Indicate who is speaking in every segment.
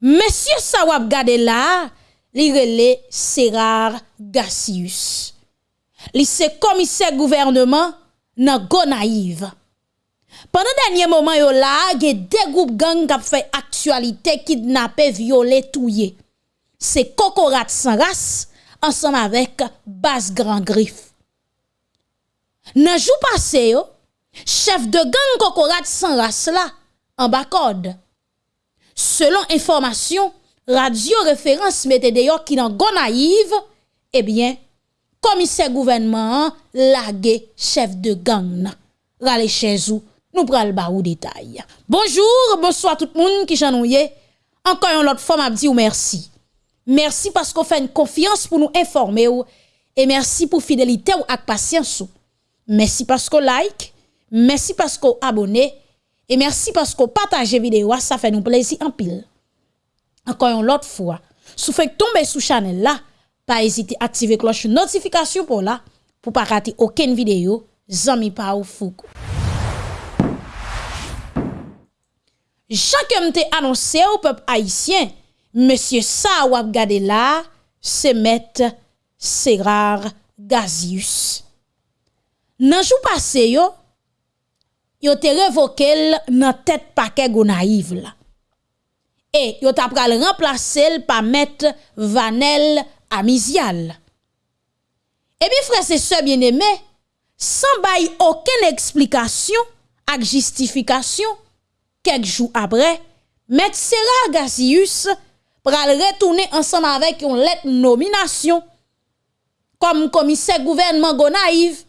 Speaker 1: Mesye sa wap gade la, li rele Serar Gassius. Li se komise gouvernement nan Gonaiv. Pendan denye moman yo la, ge de goup gang kap fe aktualite kidnapè, viole, touye. Se kokorat san ras, ansan avèk bas gran grif. Nan jou pase yo, chef de gang kokorat san ras la, an bakod. selon informasyon, radyo referans mette deyo ki nan Gonaiv, ebyen, eh komise gouvenman lage chef de gang nan. Rale chezou, nou pral ba ou detay. Bonjour, bonsoir tout moun ki janouye. Ankan yon lot fom ap di ou mersi. Mersi pasko fè n konfians pou nou informe ou, e mersi pou fidelite ou ak pasyans ou. Mersi pasko like, mersi pasko abone, mersi. Et merci parce qu'on partage vidéo, ça fait nous plaisir en pile. Encore une autre fois, si vous tomber sous channel là, pas hésiter à activer cloche notification pour là pour pas rater aucune vidéo. Zami pa ou foukou. Chaque te annoncé au peuple haïtien, monsieur ça wap gade là, c'est maître Serar Gazius. Nan jou passé yo, yo te revokel nan tet pake Gonaiv la. E yo tap pral remplase l pa met Vanel Amizial. E bi frese se bieneme, san bay oken eksplikasyon ak justifikasyon, kek jou apre, met Sera Gazius pral retoune ansanm avek yon let nominasyon kom komise gouvernement Gonaiv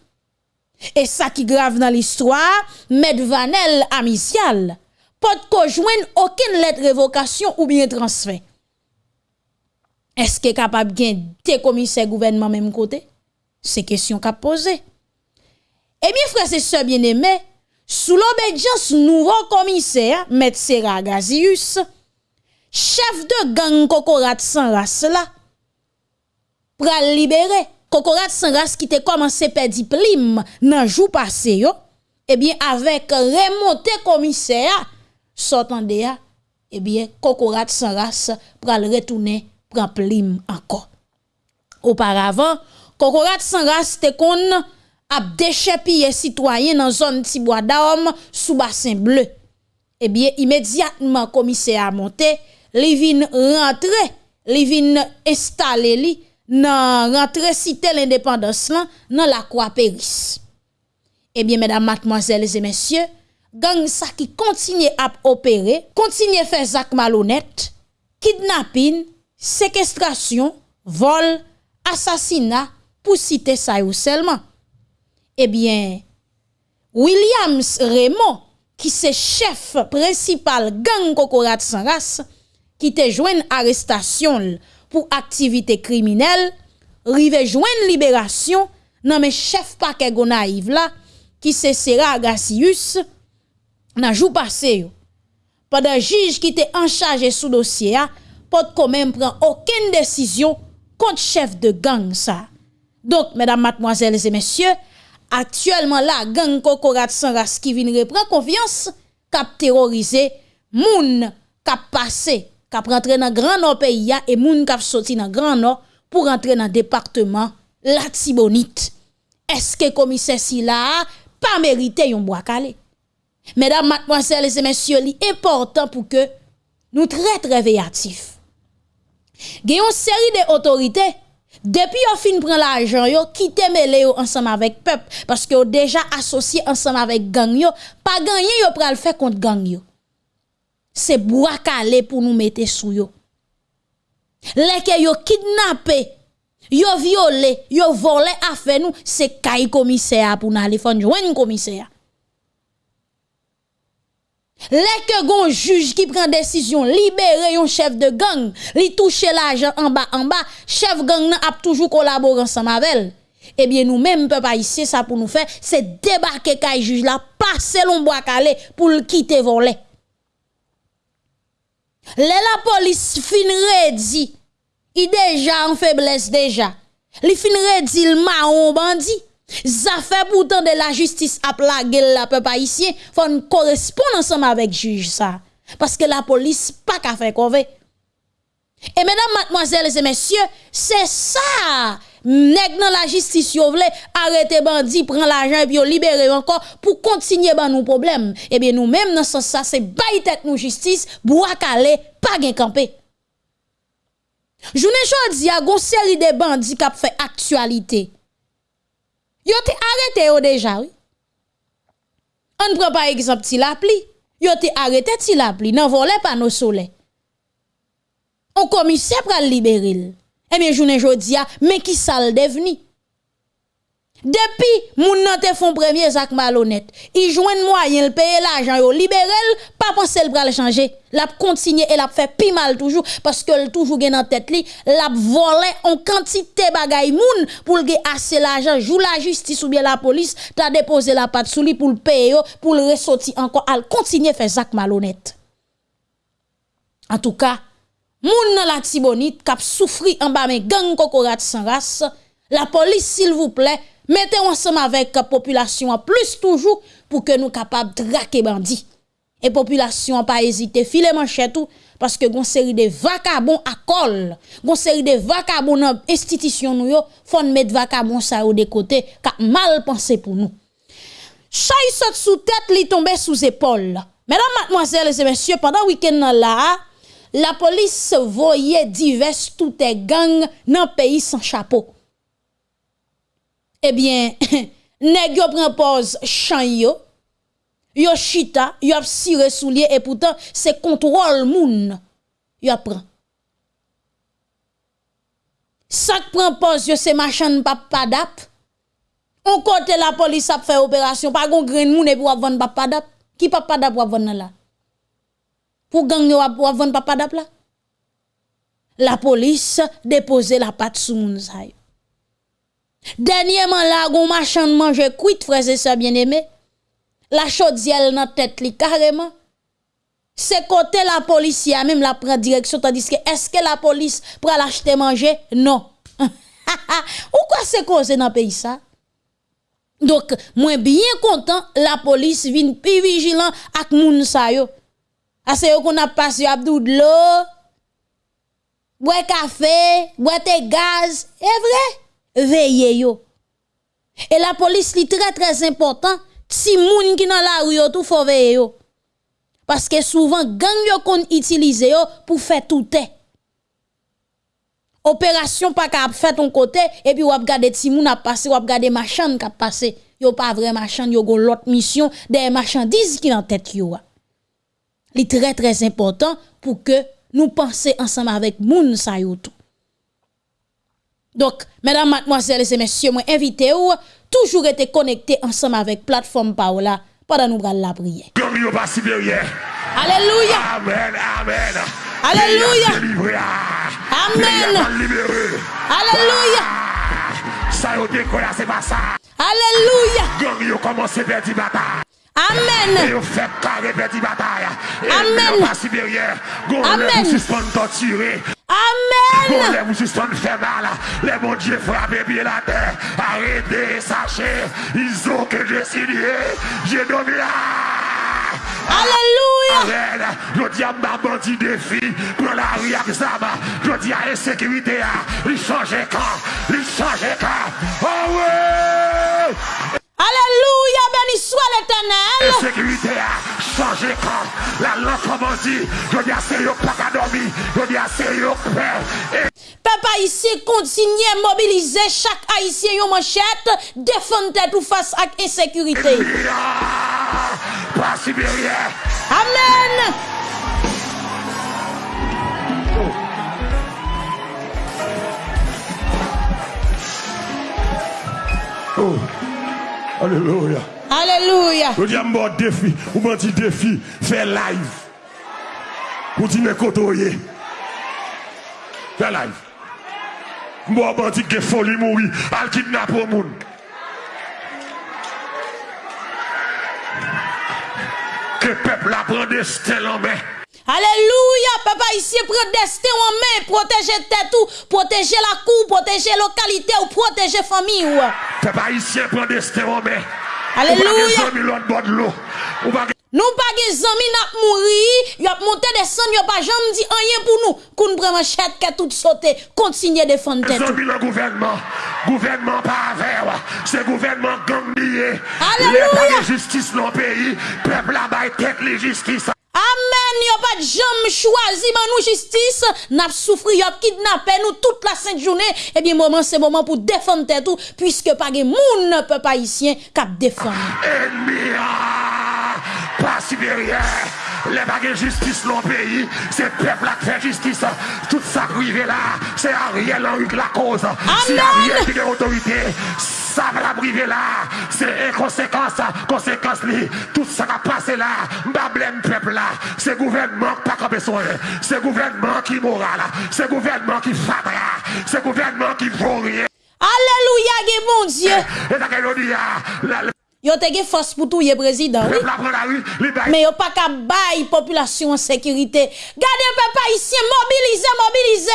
Speaker 1: Et ça qui grave dans l'histoire, M. Vanel Amisial, pas joindre aucune lettre révocation ou bien transfert. Est-ce que capable de des commissaires gouvernement même côté? C'est question qu'a posé. Eh bien, frère, c'est ça bien aimé, sous l'obédience nouveau commissaire, M. Serra Gazius, chef de gang Kokorat sans race là, libérer Kokorat sans race qui te commencé perdre plim nan jou passé yo, eh bien avec remonté commissaire sortant de eh bien Kokorat sans race pral retourner prend plim encore. Auparavant, Kokorat sans race te kon ap déchepiller citoyen dans zone Tibois d'Homme sous bassin bleu. Eh bien, immédiatement, commissaire a monté, li vin rentre, li vin installé li, nan rentre site l'indépendance lan nan la kwa Peris. Ebyen, eh mèdam, matmoazèles et mèsyè, gang sa ki kontinye ap opere, kontinye fè zak malounet, kidnapin, sekestrasyon, vol, asasina pou site sa yo selman. Eh Ebyen, Williams Raymond, ki se chef principal gang kokorat san ras, ki te jwen arrestasyon l, pour activité criminelle, rive joindre libération, nan mais chef paquet gonaïve là, qui c'est Serra Gassius, nan jou passé. Pendant juge qui était en charge sous dossier, pas quand même prend aucune décision contre chef de gang ça. Donc, mesdames, mademoiselles et messieurs, actuellement là gang kokorat sans race qui vient reprendre confiance cap terroriser moun cap passer kap rentre nan Grand Nord peyi ya, e moun kap soti nan Grand Nord pou rentre nan departement la Tibonite. Eske komise si la pa merite yon boakale? Mesdames, mademoiselles et messieurs, li important pou ke nou tre tre veyatif. Gen yon seri de otorite, depi yo fin pren la ajan yo, kite mele yo ansam avèk pep, paske yo deja asosye ansam avèk gang yo, pa ganyen yo pral fè kont gang yo. C'est bois calé pour nous mettre sous yo. Les que yo kidnappé yo violé yo volé affaire nous c'est kay commissaire pour nous aller faire joindre commissaire. Les que gon juge qui prend décision libérer un chef de gang, li toucher l'argent en bas en bas, chef gang a toujours collaboré ensemble avec Eh bien nous même peuple ici ça pour nous faire c'est débarquer kay juge là passer bois calé pour le quitter voler. La police fin redi, il déjà en faiblesse déjà. Li fin redi le marron bandit. Ça fait pourtant de la justice à plaguer la peuple haïtien, faut correspondre ensemble avec juge ça. Parce que la police pas qu'à faire convé. Et mesdames, mademoiselles et messieurs, c'est ça. Nèg dans la justice yo vle arrêter bandit prend l'argent et puis libérer encore pour continuer ban nous problème. Eh bien nous même dans sens ça c'est bail tête nous justice bois calé pas gain camper. Journée jodi a gon série de bandits qui fait actualité. Yo te arrêté yo déjà oui. On prend par exemple ti la pli. Yo te arrêté ti la pli nan volé nos soleil. On commissaire pour libérer. Eh bien, journée jodi a, mais qui ça le devenu? Depuis, moun nan te font premier Zach malhonnête, il joigne moyen le payer l'argent yo libérer, pas penser le bral changer. L'a continuer et l'a fait pi mal toujours parce que toujours gen en tête li, l'a volé en quantité bagay moun pour le assez l'argent, joue la justice ou bien la police, t'a déposé la patte sous lui pour le payer pour le ressortir encore, al continuer faire Zach malhonnête. En tout cas, Moun nan la tibonite kap souffri en bas men gang kokorat sans race. La police, s'il vous plaît, mettez ensemble avec la population plus toujours pour que nous capables traquer bandits. Et population pas hésiter, filer manchette tout parce que gon série de vacabons à col, gon série de vacabons dans institution nous yo, faut mettre vacabons ça au de côté, car mal pensé pour nous. Chay saute sous tête, li tombe sous épaule. Mesdames, mademoiselles et messieurs, pendant week-end là, la police voyait divers toutes les gangs dans le pays sans chapeau. Eh bien, nèg yo prend pause chan yo, yo chita, yo ap soulier et pourtant c'est contrôle moun yo prend. Sak prend pause yo c'est machin papadap. On côté la police a fait opération, pas gon grain moun et pour vendre papadap. Qui papadap pour vendre là? Pour gang yo pour vendre papa d'ap là. La police dépose la patte sous moun sa Dernièrement là, gon machin de manger cuit frère et sœurs bien-aimé. La chaudière dans tête li carrément. C'est côté la police a même la prend direction tandis que est-ce que la police pour l'acheter manger? Non. Ou quoi c'est causé dans pays ça? Donc, moi bien content la police vient plus vigilant ak moun sa yo. Ase yo qu'on a passé abdou de l'eau, boire café, boire gaz, est vrai, veillez yo. Et la police li très très important, si moun qui dans la rue tout faut veiller yo. Parce que souvent gang yo qu'on utilise yo pour faire tout est. Opération pas qu'à faire ton côté et puis ou regarder ti moun a passé ou regarder machin qui a passé. Yo pas vrai machin, yo gon l'autre mission des marchandises qui en tête yo est très très important pour que nous pensions ensemble avec moun sa tout. Donc, mesdames, mademoiselles et messieurs, moi invité ou toujours été connecté ensemble avec plateforme Paola pendant nous la prière. Alléluia.
Speaker 2: Amen, amen.
Speaker 1: Alléluia. Amen. Alléluia.
Speaker 2: Ça y est, c'est pas ça.
Speaker 1: Alléluia.
Speaker 2: Gang yo commence à faire bataille.
Speaker 1: Amen.
Speaker 2: Et vous faites carré petit bataille.
Speaker 1: Amen.
Speaker 2: Pas supérieur.
Speaker 1: Amen.
Speaker 2: Vous suspendez torturer.
Speaker 1: Amen.
Speaker 2: Vous vous suspendez faire mal. Les bons dieux frappez bien la terre. Arrêtez, sachez. Ils ont que décidé. J'ai donné
Speaker 1: Alléluia.
Speaker 2: Je dis à ma bandit défi pour la rue Je dis à l'insécurité. Il change quand. Il change quand. Ah oh oui.
Speaker 1: Alléluia. béni soit l'éternel.
Speaker 2: La sécurité a changé comme la loi comme dit. Je dis à yo pas dormir. Je dis à yo père.
Speaker 1: Papa ici continue à mobiliser chaque haïtien yon manchette, défendre tête ou face à insécurité. Amen.
Speaker 2: Oh, oh. Alléluia.
Speaker 1: Alléluia.
Speaker 2: Je dis à mon défi, ou mon petit défi, fais live. Ou dis me côtoyés. Fais live. Moi, mon dit que folie mourir, al kidnappe au monde. Que peuple apprend destin en main.
Speaker 1: Alléluia, papa, ici, prend destin en main, protéger tête ou, protéger la cour, protéger localité ou protéger famille. ou.
Speaker 2: Papa, ici, prend destin en main.
Speaker 1: Alléluia. Nous pas des amis n'a mouri, y a monté des sangs, y a pas jamais dit rien pour nous. Qu'on prend manchette que tout sauté, continuer défendre tête.
Speaker 2: Zombie le gouvernement, gouvernement pas vert, c'est gouvernement gang lié.
Speaker 1: Alléluia.
Speaker 2: justice dans le pays, peuple là bas tête les justice.
Speaker 1: Amen. Yo pas de jamais choisi man nous justice, n'a souffri, yo kidnappé nous toute la sainte journée. Eh bien, moment c'est moment pour défendre tout, puisque pas de moun peuple haïtien cap défendre.
Speaker 2: Ennemi, ah, pas supérieur. Les baguettes justice dans le pays, c'est le peuple qui fait justice. Tout ça privé là, c'est Ariel Henry qui la cause. Si
Speaker 1: Amen.
Speaker 2: Ariel qui a autorité, ça va la là, c'est conséquence, conséquence li. Tout ça qui a passé là, m'a peuple là, c'est gouvernement qui pas besoin, c'est gouvernement qui moral, c'est gouvernement qui fatra, c'est gouvernement qui vaut rien.
Speaker 1: Alléluia, bon Dieu.
Speaker 2: Et
Speaker 1: Yo te ge force pour tout, ye président, oui. Mais yo pas qu'à bailler population en sécurité. Gardez peuple haïtien, mobilisez, mobilisez.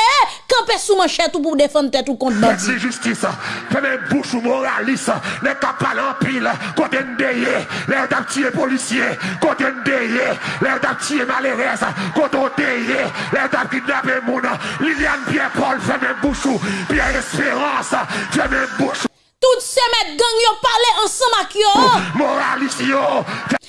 Speaker 1: Campez sous manchette pour défendre tête ou contre bandit.
Speaker 2: Faites justice, un bouche ou moraliste, les capables en pile, côté ndeye, les petits policiers, côté ndeye, les petits malheureux, côté ndeye, les kidnappés moun, Liliane Pierre-Paul, fait un bouche. Ou, Pierre Espérance, un bouche
Speaker 1: Tout se met gang yo pale ansan mak yo.
Speaker 2: Moralis yo.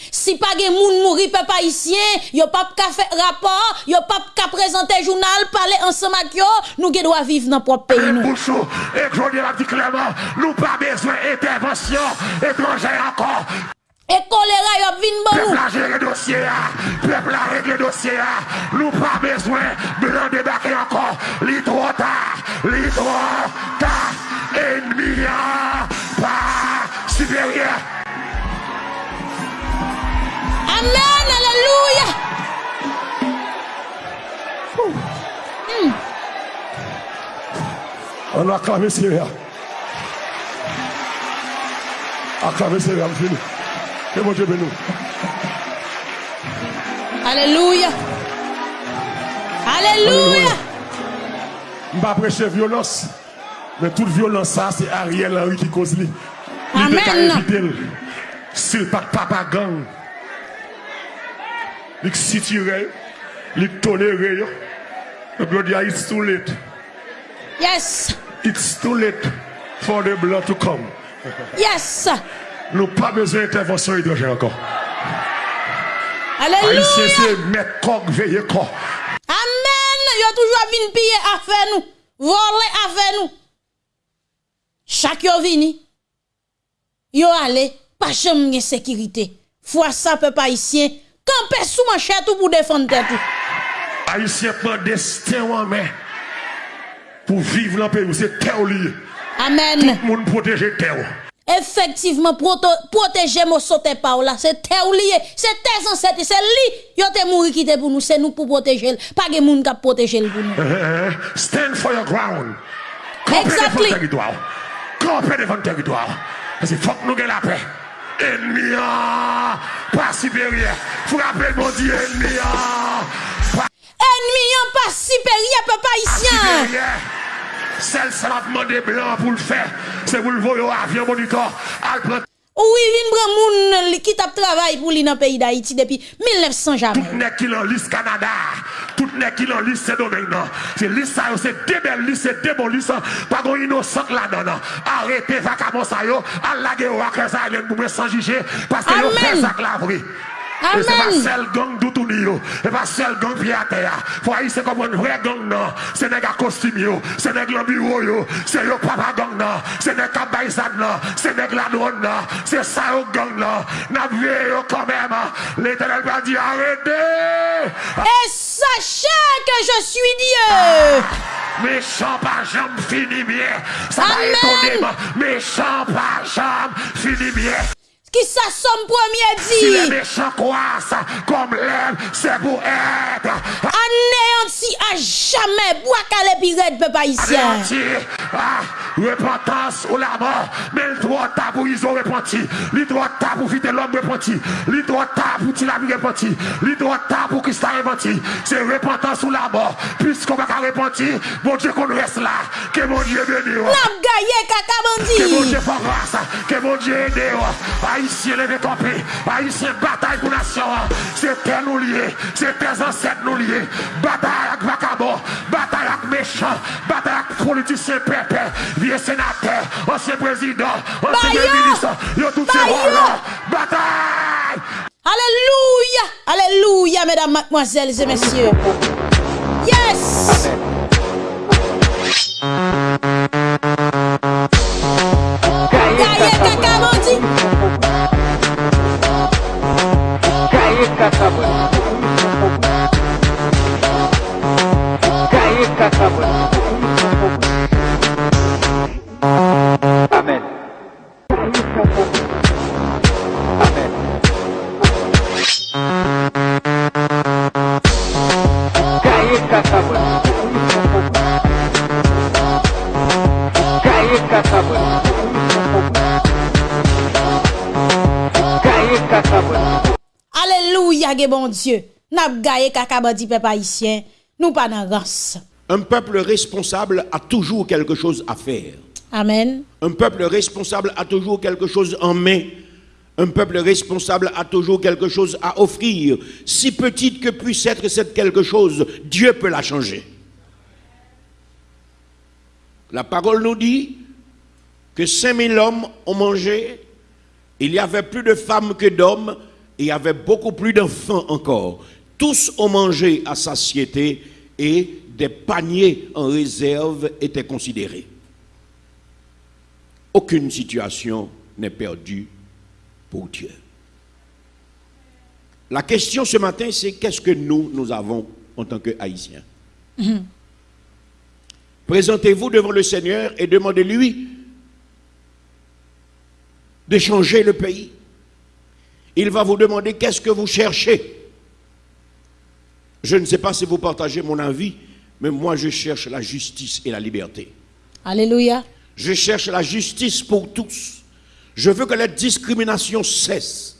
Speaker 1: Si pa gen moun mouri pe pa isyen, yo pap ka fe rapor, yo pap ka prezante jounal, pale ansan mak yo, nou gen do a vive nan
Speaker 2: prop
Speaker 1: peyi
Speaker 2: nou. Eh, bouchou, eh, ek jouni la di kleman, nou pa bezwen intervensyon etranje akor.
Speaker 1: E kolera yo vin bon nou.
Speaker 2: Pepla jere dosye a, pepla regle dosye a, ah. nou pa bezwen bilan debake akor, li tro ta, li tro ta. ennemi pas supérieur.
Speaker 1: Amen, alléluia. Mm.
Speaker 2: On a acclamé Seigneur. Acclamé Seigneur, fini. Que mon Dieu bénisse.
Speaker 1: Alléluia. Alléluia.
Speaker 2: Je ne vais pas prêcher violence. Men tout violans sa, se Ariel Henry ki koz li.
Speaker 1: Li
Speaker 2: de ka evite l. Sil pak papa gang. Li ki sitire, li tonere yo. The blood ya, it's too late.
Speaker 1: Yes.
Speaker 2: It's too late for the blood to come.
Speaker 1: Yes.
Speaker 2: Nou pa bezwen intervensyon hidrojen ankon. Aleluya.
Speaker 1: A
Speaker 2: yi se met kog veye kog.
Speaker 1: Amen. Yo toujwa vin piye afe nou. Vole afe nou. Chaque yo vini, yo allé, pas jamais gen sécurité. Fois ça peuple haïtien, camper sous manchette tout pour défendre tête tout.
Speaker 2: Haïtien prend destin en main pour vivre dans le pays. où C'est terre lié.
Speaker 1: Amen.
Speaker 2: Tout le monde protéger terre.
Speaker 1: Effectivement, protéger mon sauté par là, c'est terre lié, c'est tes ancêtres, c'est lui, yo te mouri qui te pour nous, c'est nous pour protéger, pas de moun qui protéger pour nous.
Speaker 2: Eh, eh, Stand for your ground.
Speaker 1: Exactly.
Speaker 2: kampe devan teritwar. Asi fok nou gen la pe. Enmi an, pa siperye. Frape l bondi enmi an.
Speaker 1: Enmi an, pa siperye, pe pa
Speaker 2: isyan. Sel sa la pman de blan pou l fe. Se pou l voyo avyon monikor. Al pran. Prend
Speaker 1: Oui, vin prend moun qui tap travail pour li dans pays d'Haïti depuis 1900 jamais.
Speaker 2: tout n'est qui en liste Canada. Tout n'est qui en liste c'est domaine. non. C'est liste ça, yo, c'est des belles listes, c'est des bons listes. Pas qu'on innocent là-dedans. non. Arrêtez vacamment ça yo. Al la sans juger. Parce que yo fait ça la vraie. E se
Speaker 1: pa
Speaker 2: sel gang doutouni yo. E pa sel gang piyate ya Fwa yi se komon vre gang nan Se neg akostim yo, se neg lobiro yo. Se yo papa gang nan, se neg kabayzad nan Se neg ladron nan, se sa yo gang nan Nan vye yo komeman Le tenel pa di arete
Speaker 1: E sachan ke je suis dieu. Ah.
Speaker 2: Méchant par jambe finit bien Ça va étonner Méchant par jambe finit bien
Speaker 1: Qui ça somme premier
Speaker 2: Si les
Speaker 1: dit.
Speaker 2: méchants croissent comme l'herbe, c'est pour être.
Speaker 1: Anéanti à Jamais, bois calé pirate, peuple haïtien.
Speaker 2: Ah, repentance ou la mort, mais le droit à pour ont repenti, le droit à pour vite l'homme repenti, le droit à pour Tilami repenti, le droit à pour a repenti, c'est repentance ou la mort, puisqu'on va pas repentir, mon Dieu qu'on reste là, que mon Dieu bénisse. Que mon Dieu fasse grâce, que mon Dieu aide, haïtien levé campé, haïtien bataille pour nation, c'est tel nous liés. c'est tes ancêtres nous liés, bataille avec vacabon, bataille avec méchant. bataille avec politicien pépés, vie sénateur, ancien président, ancien ministre, yo tout ces rôles Bataille!
Speaker 1: Alléluia! Alléluia, mesdames, mademoiselles et messieurs. Yes!
Speaker 3: Amen.
Speaker 1: Alléluia, que bon Dieu. N'a gaye kaka bandi, peuple haïtien. Nous pas dans race.
Speaker 4: Un peuple responsable a toujours quelque chose à faire.
Speaker 1: Amen.
Speaker 4: Un peuple responsable a toujours quelque chose en main. Un peuple responsable a toujours quelque chose à offrir. Si petite que puisse être cette quelque chose, Dieu peut la changer. La parole nous dit que 5000 hommes ont mangé. Il y avait plus de femmes que d'hommes. Et il y avait beaucoup plus d'enfants encore. Tous ont mangé à satiété et des paniers en réserve étaient considérés. Aucune situation n'est perdue pour Dieu. La question ce matin, c'est qu'est-ce que nous, nous avons en tant que Haïtiens Présentez-vous devant le Seigneur et demandez-lui de changer le pays. Il va vous demander qu'est-ce que vous cherchez? Je ne sais pas si vous partagez mon avis, mais moi je cherche la justice et la liberté.
Speaker 1: Alléluia.
Speaker 4: Je cherche la justice pour tous. Je veux que la discrimination cesse.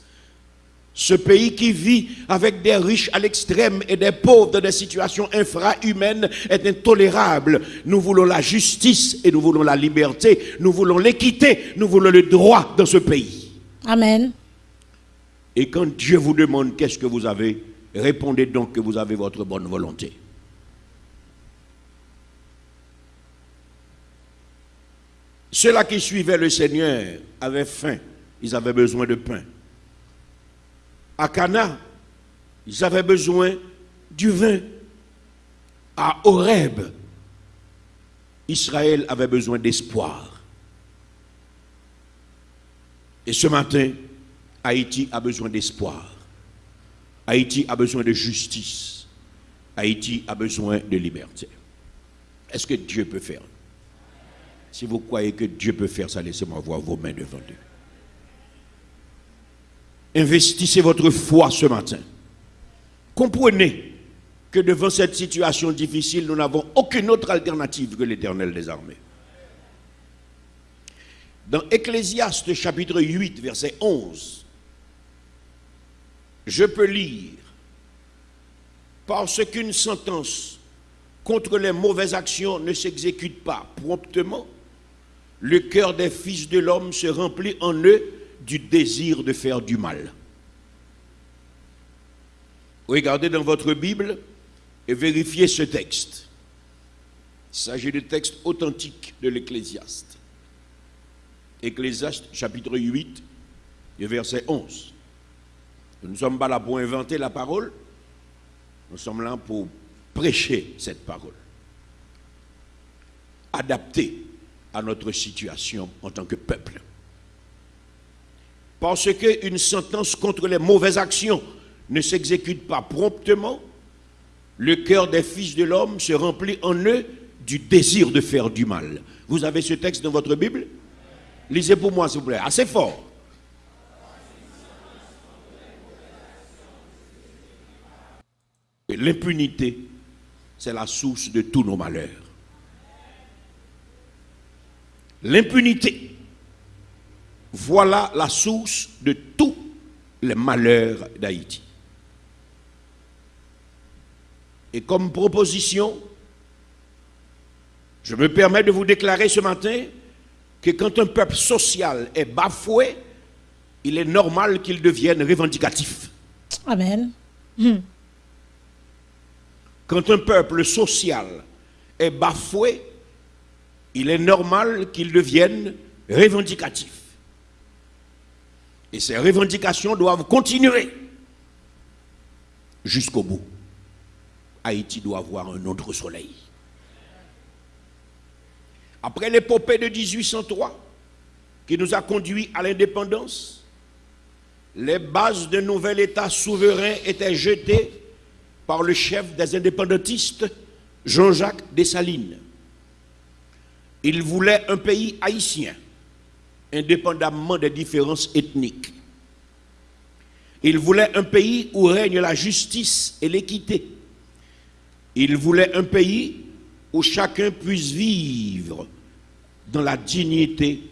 Speaker 4: Ce pays qui vit avec des riches à l'extrême et des pauvres dans des situations infrahumaines est intolérable. Nous voulons la justice et nous voulons la liberté. Nous voulons l'équité. Nous voulons le droit dans ce pays.
Speaker 1: Amen.
Speaker 4: Et quand Dieu vous demande qu'est-ce que vous avez, répondez donc que vous avez votre bonne volonté. Ceux-là qui suivaient le Seigneur avaient faim, ils avaient besoin de pain. À Cana, ils avaient besoin du vin. À Horeb, Israël avait besoin d'espoir. Et ce matin, Haïti a besoin d'espoir. Haïti a besoin de justice. Haïti a besoin de liberté. Est-ce que Dieu peut faire Si vous croyez que Dieu peut faire ça, laissez-moi voir vos mains devant Dieu. Investissez votre foi ce matin. Comprenez que devant cette situation difficile, nous n'avons aucune autre alternative que l'éternel des armées. Dans Ecclésiaste chapitre 8, verset 11, je peux lire, parce qu'une sentence contre les mauvaises actions ne s'exécute pas promptement, le cœur des fils de l'homme se remplit en eux du désir de faire du mal. Regardez dans votre Bible et vérifiez ce texte. Il s'agit du texte authentique de l'Ecclésiaste. Ecclésiaste chapitre 8, verset 11. Nous ne sommes pas là pour inventer la parole, nous sommes là pour prêcher cette parole, adaptée à notre situation en tant que peuple. Parce qu'une sentence contre les mauvaises actions ne s'exécute pas promptement, le cœur des fils de l'homme se remplit en eux du désir de faire du mal. Vous avez ce texte dans votre Bible? Lisez pour moi, s'il vous plaît, assez fort. L'impunité c'est la source de tous nos malheurs. L'impunité, voilà la source de tous les malheurs d'Haïti. Et comme proposition, je me permets de vous déclarer ce matin que quand un peuple social est bafoué, il est normal qu'il devienne revendicatif.
Speaker 1: Amen.
Speaker 4: Quand un peuple social est bafoué, il est normal qu'il devienne revendicatif. Et ces revendications doivent continuer jusqu'au bout. Haïti doit avoir un autre soleil. Après l'épopée de 1803, qui nous a conduits à l'indépendance, les bases d'un nouvel État souverain étaient jetées par le chef des indépendantistes, Jean-Jacques Dessalines. Il voulait un pays haïtien, indépendamment des différences ethniques. Il voulait un pays où règne la justice et l'équité. Il voulait un pays où chacun puisse vivre dans la dignité,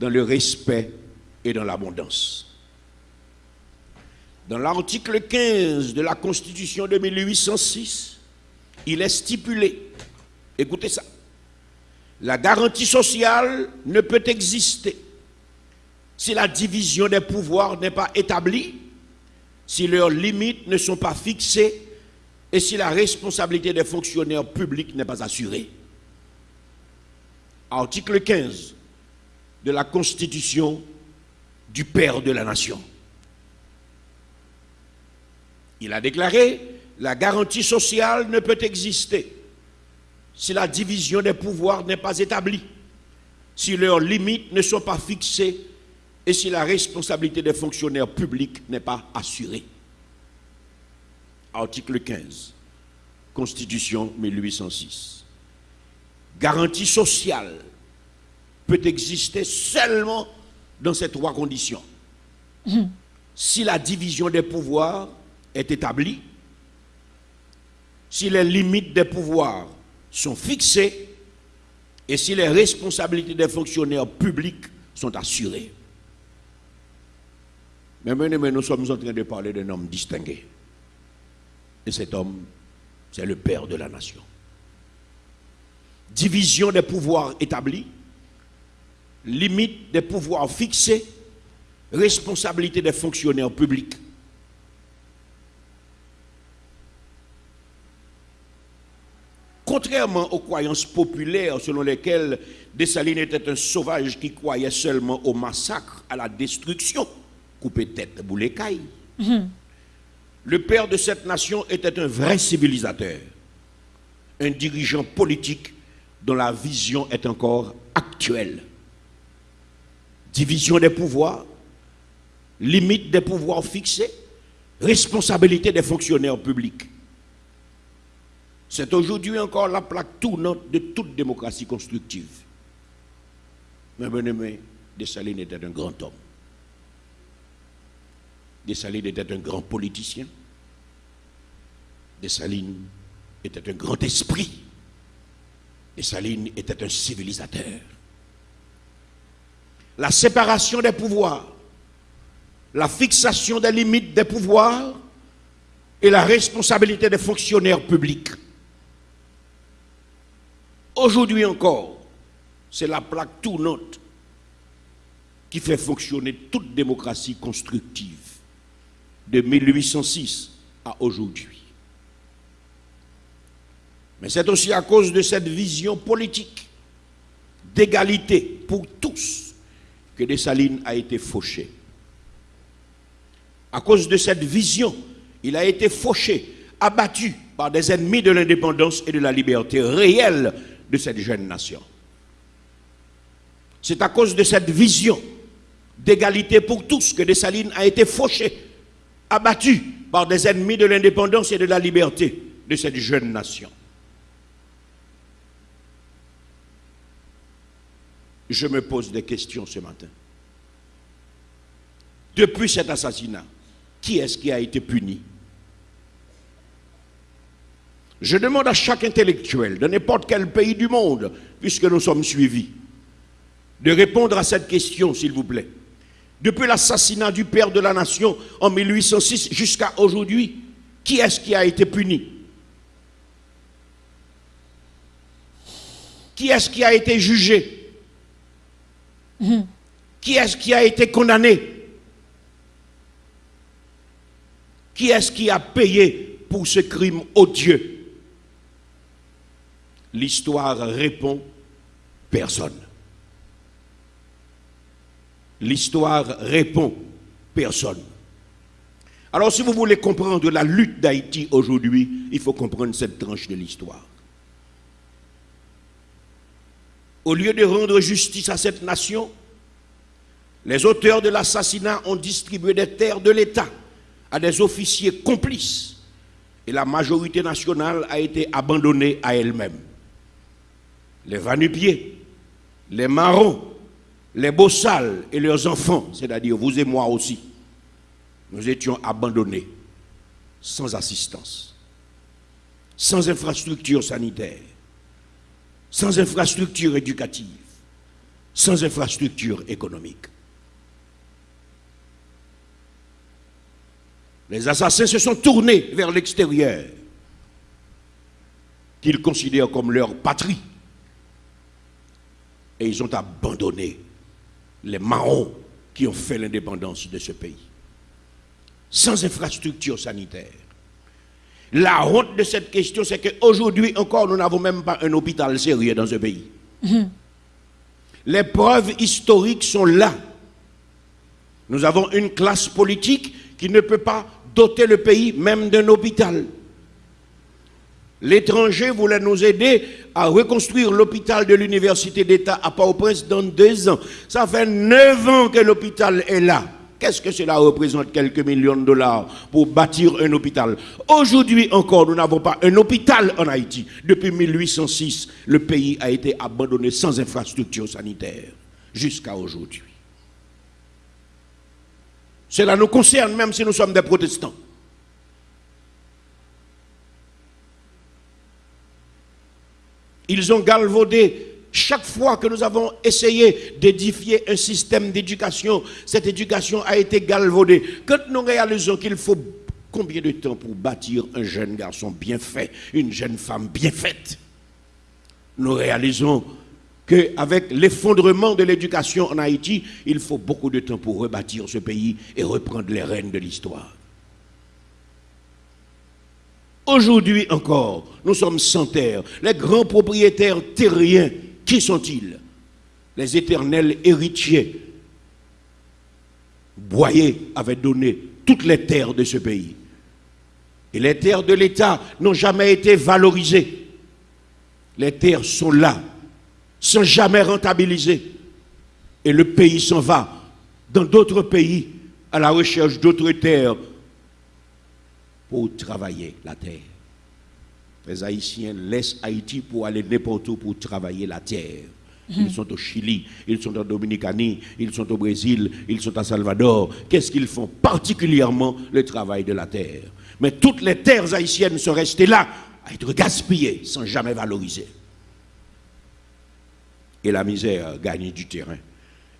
Speaker 4: dans le respect et dans l'abondance. Dans l'article 15 de la Constitution de 1806, il est stipulé, écoutez ça, la garantie sociale ne peut exister si la division des pouvoirs n'est pas établie, si leurs limites ne sont pas fixées et si la responsabilité des fonctionnaires publics n'est pas assurée. Article 15 de la Constitution du Père de la Nation. Il a déclaré, la garantie sociale ne peut exister si la division des pouvoirs n'est pas établie, si leurs limites ne sont pas fixées et si la responsabilité des fonctionnaires publics n'est pas assurée. Article 15, Constitution 1806. Garantie sociale peut exister seulement dans ces trois conditions. Si la division des pouvoirs est établie, si les limites des pouvoirs sont fixées et si les responsabilités des fonctionnaires publics sont assurées. Mais maintenant, nous sommes en train de parler d'un homme distingué. Et cet homme, c'est le père de la nation. Division des pouvoirs établie, limite des pouvoirs fixés, responsabilité des fonctionnaires publics. Contrairement aux croyances populaires selon lesquelles Dessalines était un sauvage qui croyait seulement au massacre, à la destruction, couper tête, bouler caille, le père de cette nation était un vrai civilisateur, un dirigeant politique dont la vision est encore actuelle. Division des pouvoirs, limite des pouvoirs fixés, responsabilité des fonctionnaires publics. C'est aujourd'hui encore la plaque tournante de toute démocratie constructive. Mais bien aimé, Dessalines était un grand homme. Dessalines était un grand politicien. Dessalines était un grand esprit. Dessalines était un civilisateur. La séparation des pouvoirs, la fixation des limites des pouvoirs et la responsabilité des fonctionnaires publics. Aujourd'hui encore, c'est la plaque tournante qui fait fonctionner toute démocratie constructive de 1806 à aujourd'hui. Mais c'est aussi à cause de cette vision politique d'égalité pour tous que Dessalines a été fauché. À cause de cette vision, il a été fauché, abattu par des ennemis de l'indépendance et de la liberté réelle de cette jeune nation. C'est à cause de cette vision d'égalité pour tous que Dessalines a été fauché, abattu par des ennemis de l'indépendance et de la liberté de cette jeune nation. Je me pose des questions ce matin. Depuis cet assassinat, qui est-ce qui a été puni? Je demande à chaque intellectuel de n'importe quel pays du monde, puisque nous sommes suivis, de répondre à cette question, s'il vous plaît. Depuis l'assassinat du père de la nation en 1806 jusqu'à aujourd'hui, qui est-ce qui a été puni? Qui est-ce qui a été jugé? Qui est-ce qui a été condamné? Qui est-ce qui a payé pour ce crime odieux? L'histoire répond personne. L'histoire répond personne. Alors si vous voulez comprendre la lutte d'Haïti aujourd'hui, il faut comprendre cette tranche de l'histoire. Au lieu de rendre justice à cette nation, les auteurs de l'assassinat ont distribué des terres de l'État à des officiers complices et la majorité nationale a été abandonnée à elle-même. Les vanupiers, les marrons, les bossales et leurs enfants, c'est-à-dire vous et moi aussi, nous étions abandonnés, sans assistance, sans infrastructure sanitaire, sans infrastructure éducative, sans infrastructure économique. Les assassins se sont tournés vers l'extérieur, qu'ils considèrent comme leur patrie. Et ils ont abandonné les marrons qui ont fait l'indépendance de ce pays. Sans infrastructure sanitaire. La honte de cette question, c'est qu'aujourd'hui encore, nous n'avons même pas un hôpital sérieux dans ce pays. Les preuves historiques sont là. Nous avons une classe politique qui ne peut pas doter le pays même d'un hôpital. L'étranger voulait nous aider à reconstruire l'hôpital de l'université d'État à Port-au-Prince dans deux ans. Ça fait neuf ans que l'hôpital est là. Qu'est-ce que cela représente Quelques millions de dollars pour bâtir un hôpital? Aujourd'hui encore, nous n'avons pas un hôpital en Haïti. Depuis 1806, le pays a été abandonné sans infrastructure sanitaire jusqu'à aujourd'hui. Cela nous concerne même si nous sommes des protestants. Ils ont galvaudé chaque fois que nous avons essayé d'édifier un système d'éducation, cette éducation a été galvaudée. Quand nous réalisons qu'il faut combien de temps pour bâtir un jeune garçon bien fait, une jeune femme bien faite, nous réalisons qu'avec l'effondrement de l'éducation en Haïti, il faut beaucoup de temps pour rebâtir ce pays et reprendre les rênes de l'histoire. Aujourd'hui encore, nous sommes sans terre. Les grands propriétaires terriens, qui sont-ils? Les éternels héritiers. Boyer avait donné toutes les terres de ce pays. Et les terres de l'État n'ont jamais été valorisées. Les terres sont là, sans jamais rentabiliser. Et le pays s'en va dans d'autres pays à la recherche d'autres terres pour travailler la terre. Les Haïtiens laissent Haïti pour aller n'importe où pour travailler la terre. Ils sont au Chili, ils sont en Dominicanie, ils sont au Brésil, ils sont à Salvador. Qu'est-ce qu'ils font? Particulièrement le travail de la terre. Mais toutes les terres haïtiennes sont restées là, à être gaspillées, sans jamais valoriser. Et la misère gagne du terrain.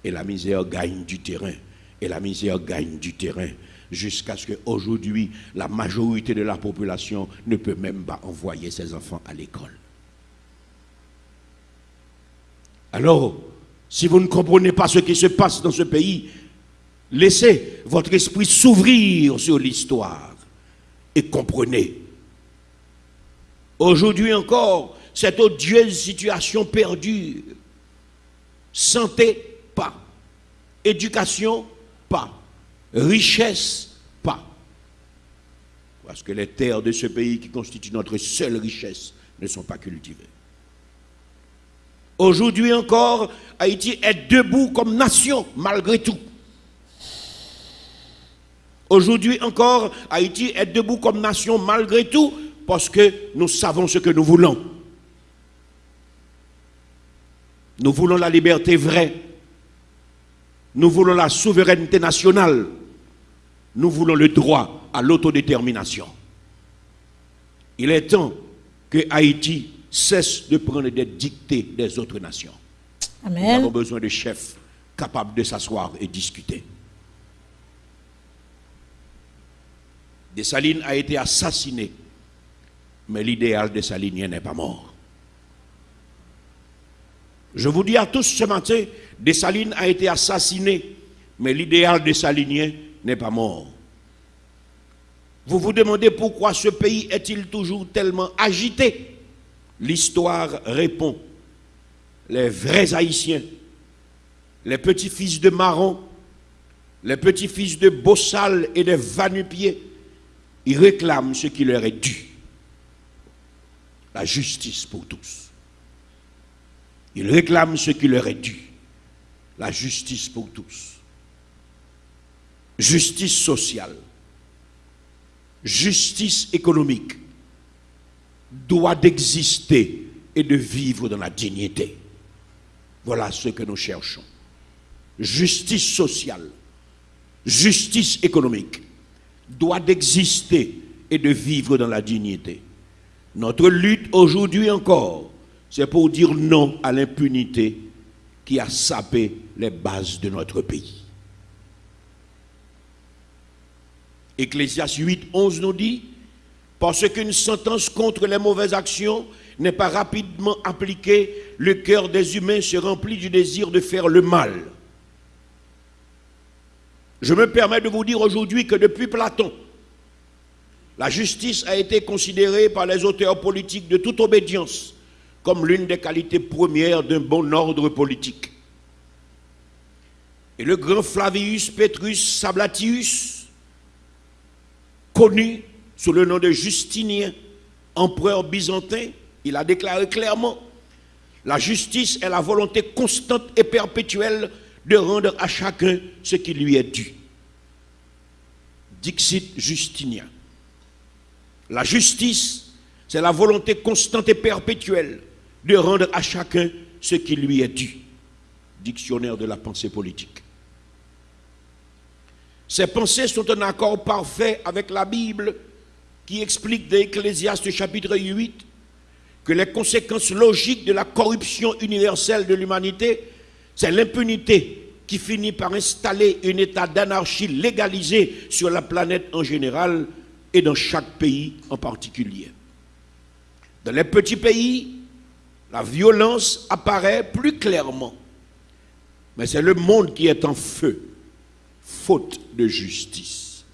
Speaker 4: Et la misère gagne du terrain. Et la misère gagne du terrain jusqu'à ce qu'aujourd'hui, la majorité de la population ne peut même pas envoyer ses enfants à l'école. Alors, si vous ne comprenez pas ce qui se passe dans ce pays, laissez votre esprit s'ouvrir sur l'histoire et comprenez. Aujourd'hui encore, cette odieuse situation perdure. Santé, pas. Éducation, pas richesse pas. Parce que les terres de ce pays qui constituent notre seule richesse ne sont pas cultivées. Aujourd'hui encore, Haïti est debout comme nation malgré tout. Aujourd'hui encore, Haïti est debout comme nation malgré tout parce que nous savons ce que nous voulons. Nous voulons la liberté vraie. Nous voulons la souveraineté nationale. Nous voulons le droit à l'autodétermination. Il est temps que Haïti cesse de prendre des dictées des autres nations. Nous avons besoin de chefs capables de s'asseoir et discuter. Dessalines a été assassiné, mais l'idéal de Salinien n'est pas mort. Je vous dis à tous ce matin, Dessalines a été assassiné, mais l'idéal de Salinien n'est pas mort. Vous vous demandez pourquoi ce pays est-il toujours tellement agité? L'histoire répond. Les vrais Haïtiens, les petits-fils de Marron, les petits-fils de Bossal et de Vanupier, ils réclament ce qui leur est dû. La justice pour tous. Ils réclament ce qui leur est dû. La justice pour tous. Justice sociale. Justice économique. Droit d'exister et de vivre dans la dignité. Voilà ce que nous cherchons. Justice sociale. Justice économique. Droit d'exister et de vivre dans la dignité. Notre lutte aujourd'hui encore, c'est pour dire non à l'impunité qui a sapé les bases de notre pays. Ecclésias 8, 11 nous dit, parce qu'une sentence contre les mauvaises actions n'est pas rapidement appliquée, le cœur des humains se remplit du désir de faire le mal. Je me permets de vous dire aujourd'hui que depuis Platon, la justice a été considérée par les auteurs politiques de toute obédience comme l'une des qualités premières d'un bon ordre politique. Et le grand Flavius Petrus Sablatius, connu sous le nom de Justinien, empereur byzantin, il a déclaré clairement, la justice est la volonté constante et perpétuelle de rendre à chacun ce qui lui est dû. Dixit Justinien. La justice, c'est la volonté constante et perpétuelle de rendre à chacun ce qui lui est dû. Dictionnaire de la pensée politique. Ces pensées sont en accord parfait avec la Bible qui explique dans Ecclésiaste chapitre 8 que les conséquences logiques de la corruption universelle de l'humanité, c'est l'impunité qui finit par installer un état d'anarchie légalisé sur la planète en général et dans chaque pays en particulier. Dans les petits pays, la violence apparaît plus clairement. Mais c'est le monde qui est en feu, faute de justice.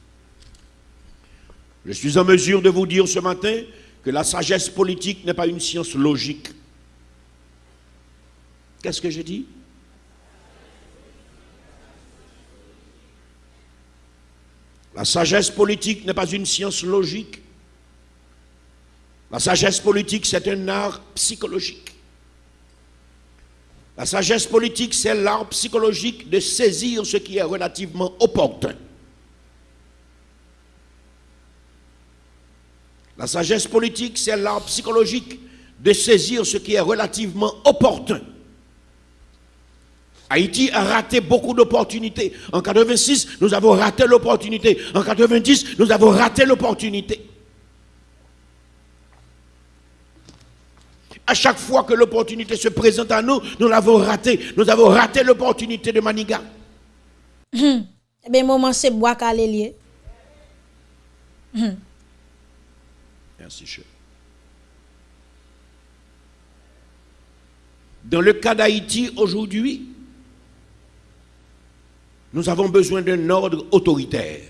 Speaker 4: Je suis en mesure de vous dire ce matin que la sagesse politique n'est pas une science logique. Qu'est-ce que j'ai dit? La sagesse politique n'est pas une science logique. La sagesse politique, c'est un art psychologique. La sagesse politique, c'est l'art psychologique de saisir ce qui est relativement opportun. La sagesse politique, c'est l'art psychologique de saisir ce qui est relativement opportun. Haïti a raté beaucoup d'opportunités. En 86, nous avons raté l'opportunité. En 90, nous avons raté l'opportunité. À chaque fois que l'opportunité se présente à nous, nous l'avons raté. Nous avons raté l'opportunité de Maniga.
Speaker 1: Eh bien, moment c'est bois calé lié.
Speaker 4: Merci, chef. Dans le cas d'Haïti aujourd'hui, nous avons besoin d'un ordre autoritaire.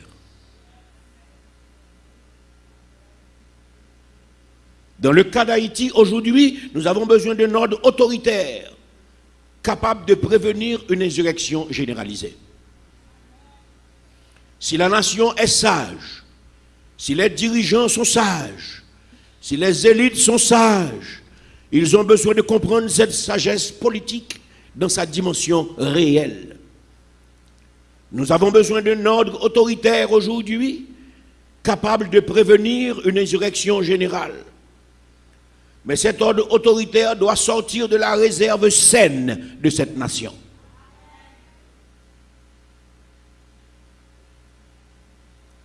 Speaker 4: Dans le cas d'Haïti aujourd'hui, nous avons besoin d'un ordre autoritaire capable de prévenir une insurrection généralisée. Si la nation est sage, si les dirigeants sont sages, si les élites sont sages, ils ont besoin de comprendre cette sagesse politique dans sa dimension réelle. Nous avons besoin d'un ordre autoritaire aujourd'hui capable de prévenir une insurrection générale. Mais cet ordre autoritaire doit sortir de la réserve saine de cette nation.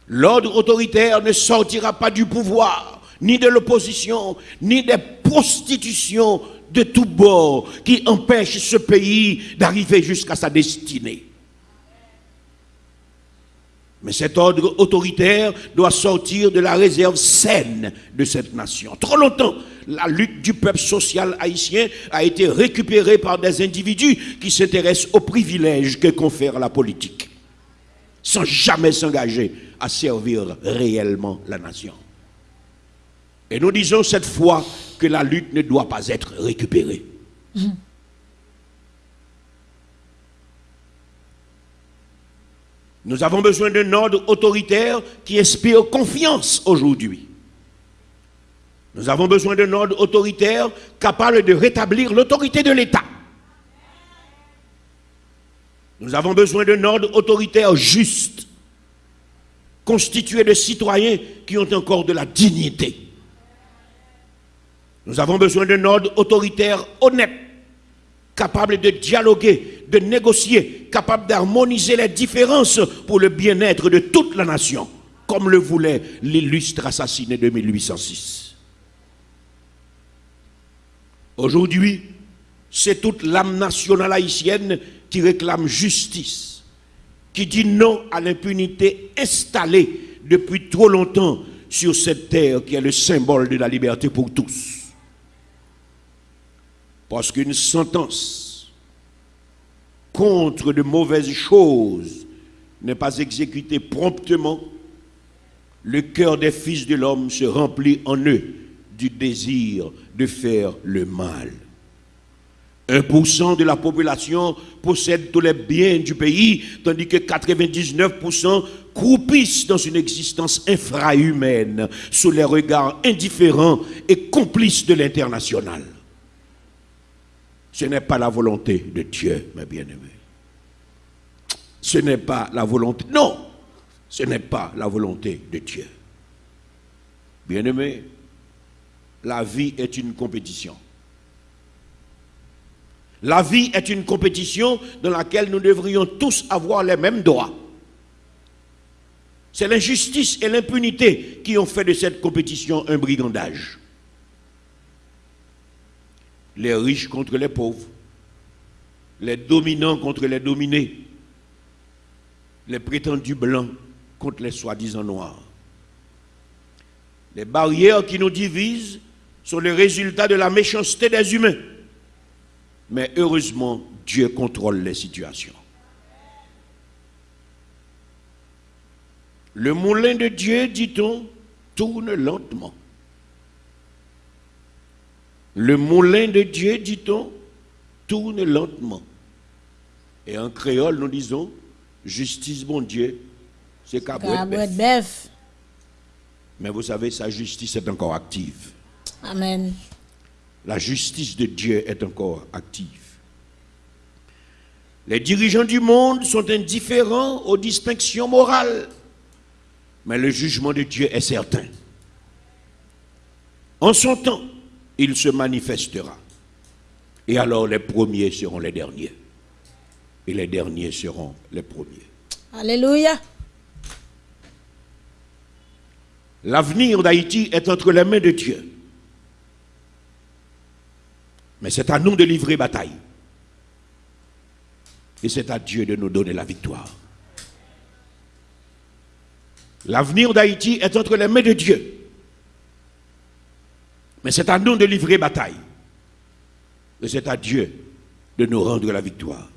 Speaker 4: L'ordre autoritaire ne sortira pas du pouvoir, ni de l'opposition, ni des prostitutions de tous bords qui empêchent ce pays d'arriver jusqu'à sa destinée. Mais cet ordre autoritaire doit sortir de la réserve saine de cette nation. Trop longtemps, la lutte du peuple social haïtien a été récupérée par des individus qui s'intéressent aux privilèges que confère la politique, sans jamais s'engager à servir réellement la nation. Et nous disons cette fois que la lutte ne doit pas être récupérée. Nous avons besoin d'un ordre autoritaire qui inspire confiance aujourd'hui. Nous avons besoin d'un ordre autoritaire capable de rétablir l'autorité de l'État. Nous avons besoin d'un ordre autoritaire juste, constitué de citoyens qui ont encore de la dignité. Nous avons besoin d'un ordre autoritaire honnête, capable de dialoguer, de négocier, capable d'harmoniser les différences pour le bien-être de toute la nation, comme le voulait l'illustre assassiné de 1806. Aujourd'hui, c'est toute l'âme nationale haïtienne qui réclame justice, qui dit non à l'impunité installée depuis trop longtemps sur cette terre qui est le symbole de la liberté pour tous. Parce qu'une sentence contre de mauvaises choses n'est pas exécutée promptement, le cœur des fils de l'homme se remplit en eux du désir de faire le mal. 1% de la population possède tous les biens du pays, tandis que 99% croupissent dans une existence infrahumaine, sous les regards indifférents et complices de l'international. Ce n'est pas la volonté de Dieu, mes bien-aimés. Ce n'est pas la volonté. Non, ce n'est pas la volonté de Dieu. Bien-aimés, la vie est une compétition. La vie est une compétition dans laquelle nous devrions tous avoir les mêmes droits. C'est l'injustice et l'impunité qui ont fait de cette compétition un brigandage. Les riches contre les pauvres, les dominants contre les dominés, les prétendus blancs contre les soi-disant noirs. Les barrières qui nous divisent sont le résultat de la méchanceté des humains. Mais heureusement, Dieu contrôle les situations. Le moulin de Dieu, dit-on, tourne lentement. Le moulin de Dieu, dit-on, tourne lentement. Et en créole, nous disons, justice, bon Dieu, c'est bœuf.
Speaker 1: bœuf.
Speaker 4: Mais vous savez, sa justice est encore active.
Speaker 1: Amen.
Speaker 4: La justice de Dieu est encore active. Les dirigeants du monde sont indifférents aux distinctions morales, mais le jugement de Dieu est certain. En son temps, il se manifestera. Et alors les premiers seront les derniers. Et les derniers seront les premiers.
Speaker 1: Alléluia.
Speaker 4: L'avenir d'Haïti est entre les mains de Dieu. Mais c'est à nous de livrer bataille. Et c'est à Dieu de nous donner la victoire. L'avenir d'Haïti est entre les mains de Dieu. Mais c'est à nous de livrer bataille. Et c'est à Dieu de nous rendre la victoire.